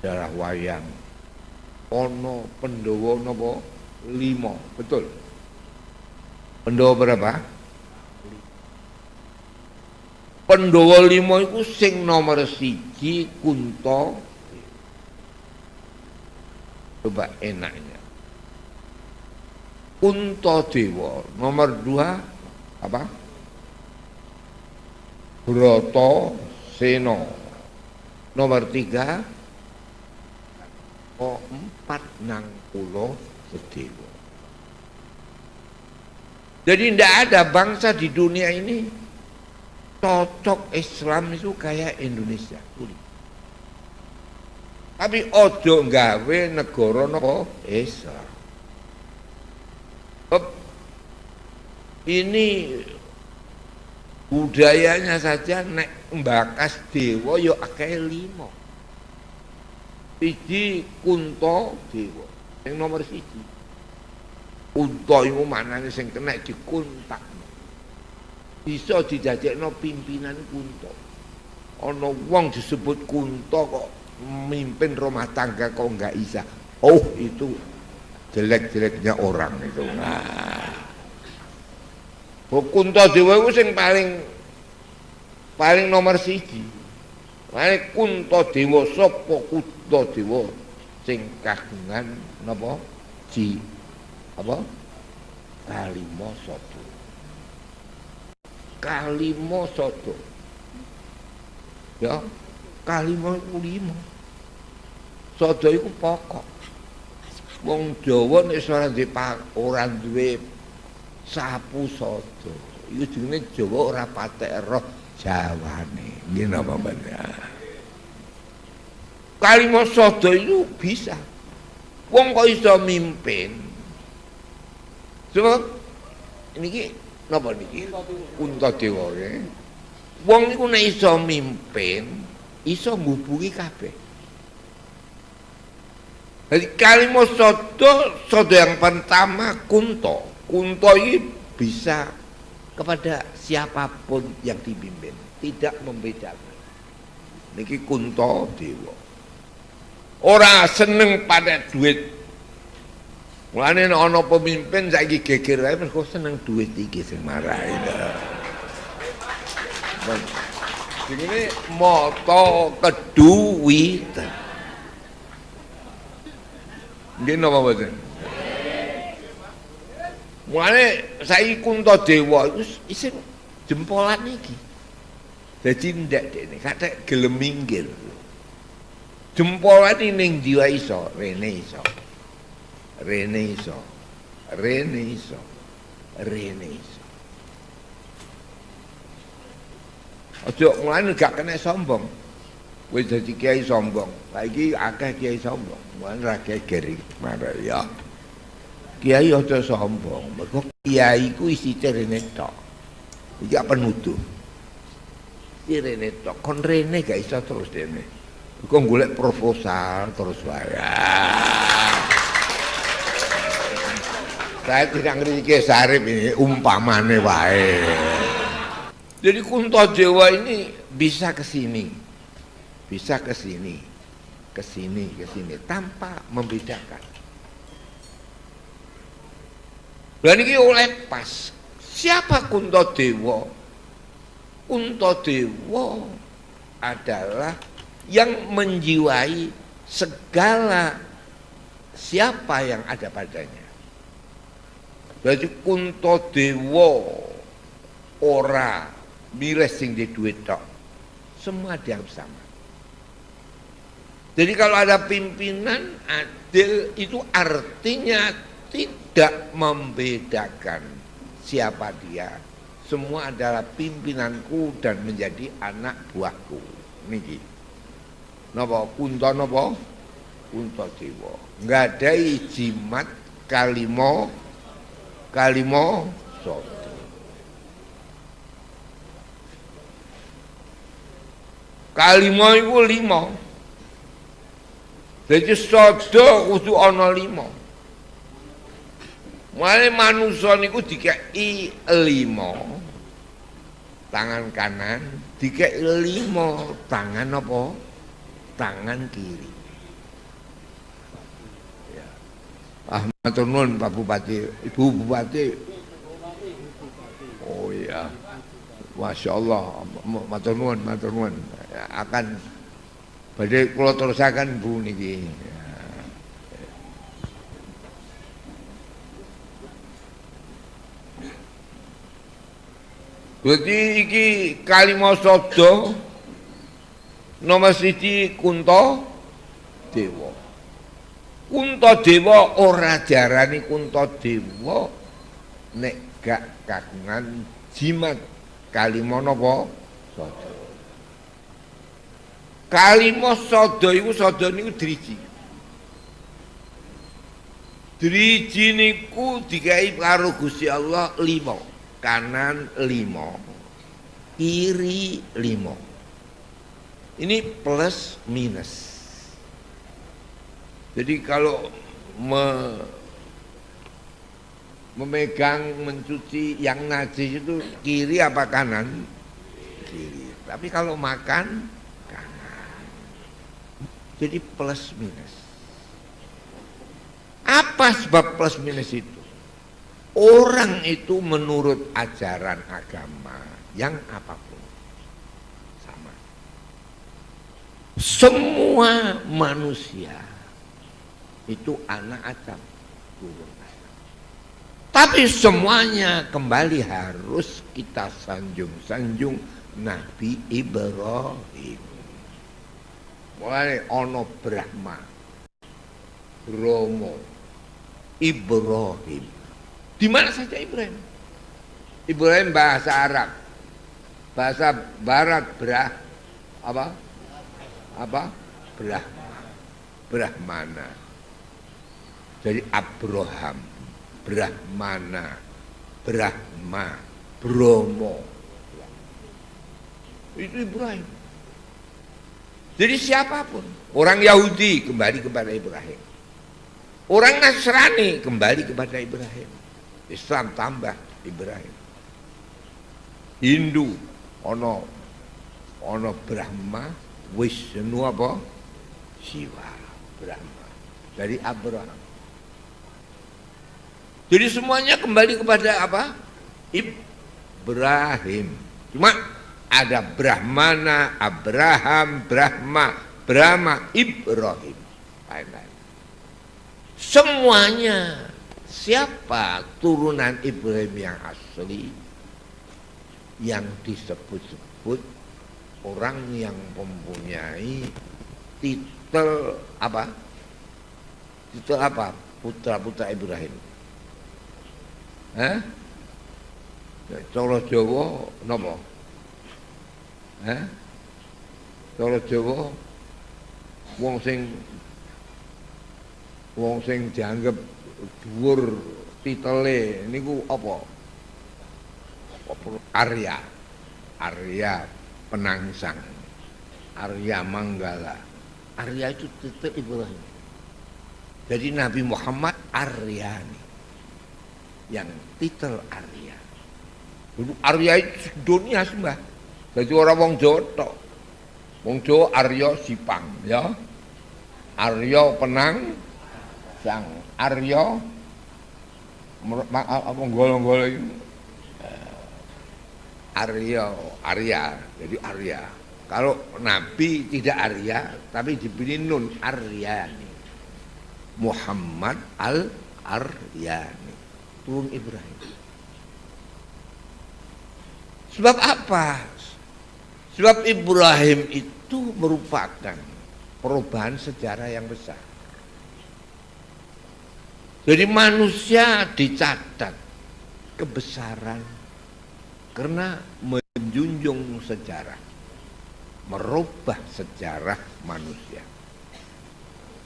darah wayang. Ono pendowo nopo? Limo. Betul. Pendowo berapa? Pendowo limo itu sing nomor siji kunto. Coba enaknya. Kunto dewa. Nomor dua apa? Broto Seno. Nomor tiga empat nang pulau sedewa. Jadi tidak ada bangsa di dunia ini cocok Islam itu kayak Indonesia. Tapi ojo gawe negara nopo? Islam. Ini budayanya saja nek mbakas dewa yo akeh limo siji kunto dewa. Yang nomor siji. Kunto itu mana sing kena dikuntak bisa no pimpinan kunto ono wong disebut kunto kok memimpin rumah tangga kok nggak bisa oh itu jelek-jeleknya orang itu. Nah. Kunto dewa itu sing paling paling nomor siji Mane Kunto Dewa sapa Kunto sing kagungan napa? Ji. Apa? Kalimo soto kalimo soto ya kalimo iku limo soto iku pokok. Wong Jawa nek ora duwe ora duwe sapu soto iku jenenge Jawa ora patek roh Jawane. Nggih napa bener. Kalimat sodo itu bisa. Wong kok iso mimpin. Coba niki napa niki? Kuntadewa ya. Wong niku nek iso mimpin, iso ngubungi kabeh. Jadi kalimat sodo, sodo yang pertama kunto. Kunto ini bisa kepada siapa pun yang dipimpin tidak membedakan niki kunto dewa orang seneng pada duit Mulane ana pemimpin saiki geger wae mergo seneng duit iki sing marai. Ini moto keduwitan. Nggih napa mboten? Mulane saiki Kuntadewa iku isin jempolan iki. Dadi ndak dekne katek gelem minggir. Jempolan ning jiwa iso, rene iso. Rene iso. Rene iso. Rene iso. Aja mulane gak kena sombong. Wis dadi kiai sombong. Saiki akeh kiai sombong. Mulane ra kiai geri marah ya. Kiai aja sombong, mergo kiai ku isi rene tok. Iki apa nuduh? Iki rene tok, kon rene gak iso terus dene. Kok golek proposal terus wae. Saya tidak ngerti Sarip ini umpamane wae. Jadi Kunto Jawa ini bisa ke sini, bisa ke sini, ke sini, ke sini tanpa membedakan. Dan ini oleh pas. Siapa Kunto Dewa? Kunto Dewa adalah yang menjiwai segala siapa yang ada padanya. Berarti Kunto Dewa ora milih sing di duit tok. Semua dianggap sama. Jadi kalau ada pimpinan adil itu artinya tidak membedakan siapa dia. Semua adalah pimpinanku dan menjadi anak buahku. Niki. Napa kunto napa? Kunto dewa. Ada jimat kalimo kalimo soto. Kalimo itu lima. Jadi sodo kudu ana lima. Mulai manusa niku dikei limo tangan kanan, dikei limo tangan apa? Tangan kiri. Ahmad Nun Pak Bupati, Ibu Bupati. Oh iya. Masya Allah, Matur nuwun, Matur nuwun. akan badhe kula terusaken bu niki ya. Jadi iki kalimah sabda nomor siji Kunto Dewa. Kunto Dewa ora jarani Kunto Dewa nek gak kagungan jimat kalimah napa sada. Kalimah sada iku sada niku driji. Driji niku dikai karo Gusti Allah lima kanan limo, kiri limo. Ini plus minus. Jadi kalau me, memegang mencuci yang najis itu kiri apa kanan? Kiri. Tapi kalau makan kanan. Jadi plus minus. Apa sebab plus minus itu? Orang itu menurut ajaran agama yang apa pun sama. Semua manusia itu anak Adam, turun. Tapi semuanya kembali harus kita sanjung-sanjung Nabi Ibrahim. Mulai ono Brahma, Romo, Ibrahim di mana saja Ibrahim? Ibrahim bahasa Arab. Bahasa barat berah apa? Apa? Brahma. Brahmana. Jadi Abraham, Brahmana, Brahma, Bromo. Itu Ibrahim. Jadi siapa pun, orang Yahudi kembali kepada Ibrahim. Orang Nasrani kembali kepada Ibrahim. Islam tambah Ibrahim. Hindu ono ono Brahma Wisnu apa? Siwa Brahma. Dari Abraham. Jadi semuanya kembali kepada apa? Ibrahim. Cuma ada Brahmana Abraham Brahma Brahma Ibrahim. Lain-lain. Semuanya siapa turunan Ibrahim yang asli? Yang disebut-sebut orang yang mempunyai titel apa? Titel apa? Putra-putra Ibrahim. Eh Coro Jawa nopo eh Coro Jawa wong sing wong sing dianggap dhuwur titele niku apa? Apa Arya. Arya Penangsang. Arya Manggala. Arya itu titel Ibrahim. Jadi Nabi Muhammad Aryani. Yang titel Arya. Dulu Arya itu dunia sembah. Jadi orang wong Jawa tok. Wong Jawa Arya Sipang ya. Arya Penang sang Aryo apa golong-golong ini Aryo Arya jadi Arya. Kalau Nabi tidak Arya tapi diberi Nun Aryani. Muhammad Al Aryani turun Ibrahim. Sebab apa? Sebab Ibrahim itu merupakan perubahan sejarah yang besar jadi manusia dicatat kebesaran karena menjunjung sejarah, merubah sejarah manusia.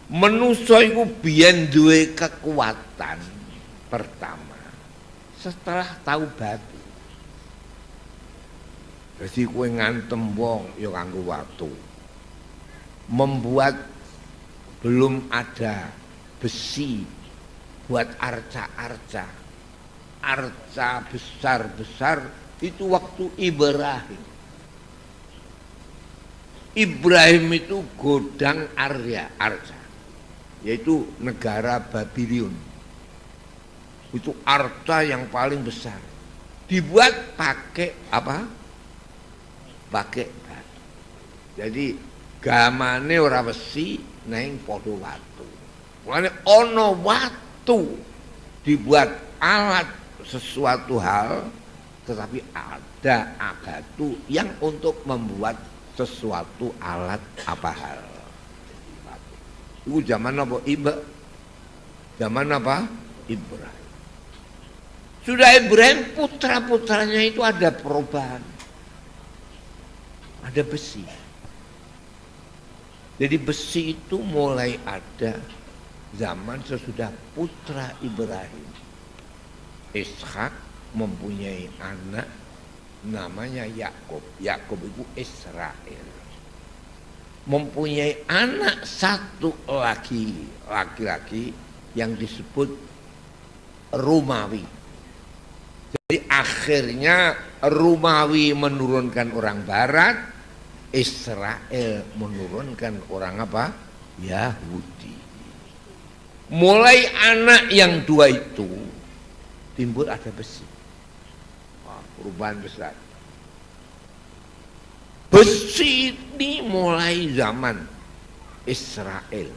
Manusia itu biyen duwe kekuatan pertama setelah tahu batu. Jadi kue ngantem wong ya kanggo waktu. Membuat belum ada besi buat arca-arca. Arca besar-besar itu waktu Ibrahim. Ibrahim itu godang Arya arca yaitu negara Babylon itu arta yang paling besar. Dibuat pakai apa? Pakai batu. Jadi gamane ora besi neng podo watu. Mulane ono watu dibuat alat sesuatu hal tetapi ada batu yang untuk membuat sesuatu alat apa hal. Itu zaman apa? Iba zaman apa? Ibrahim. Sudah Ibrahim putra-putranya itu ada perubahan. Ada besi. Jadi besi itu mulai ada zaman sesudah putra Ibrahim. Ishak mempunyai anak namanya Yakub. Yakub itu Israel. Mempunyai anak satu lagi, laki-laki yang disebut Rumawi. Jadi akhirnya Rumawi menurunkan orang Barat, Israel menurunkan orang apa? Yahudi. Mulai anak yang dua itu timbul ada besi. Perubahan besar. Besi ini mulai zaman Israel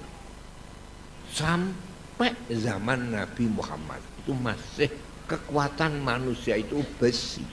sampai zaman Nabi Muhammad itu masih kekuatan manusia itu besi.